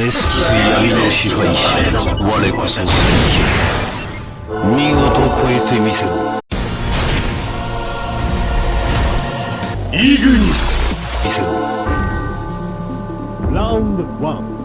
熱水闇の支配者我こそ戦士見事超えてみせろイグニス見せろラウンド1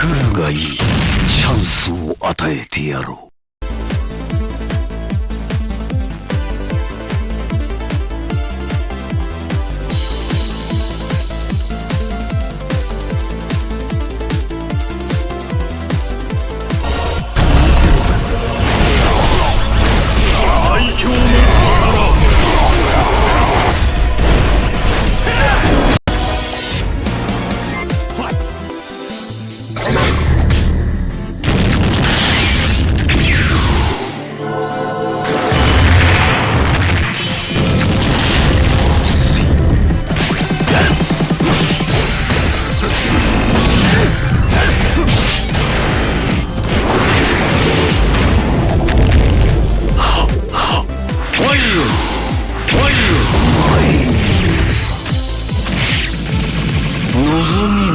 来るがいい。チャンスを与えてやろう。望み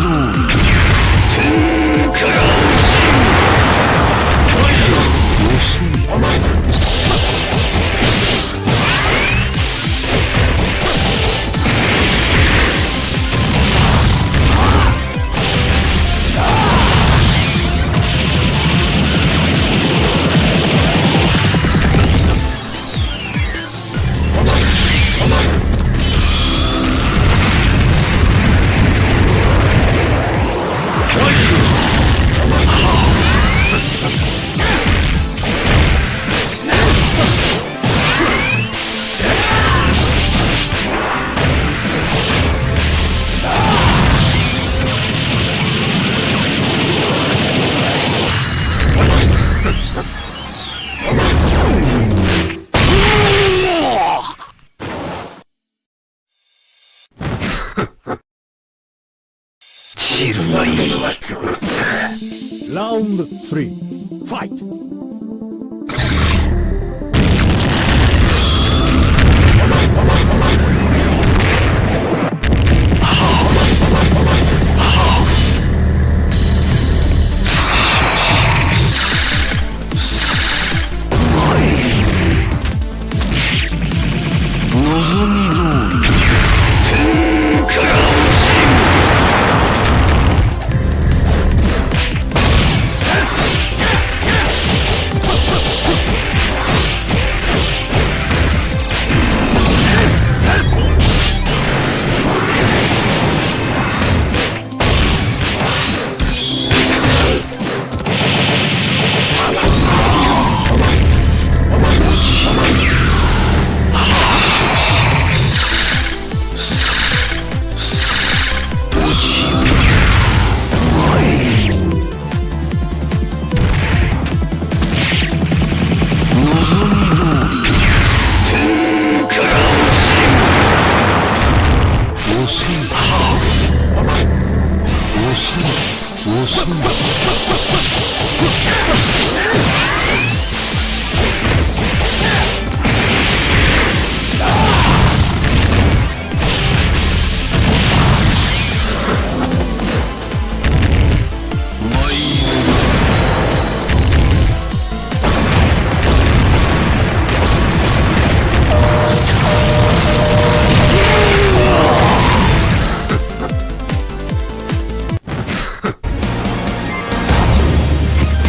散るがいい